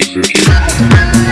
DJ Virgin.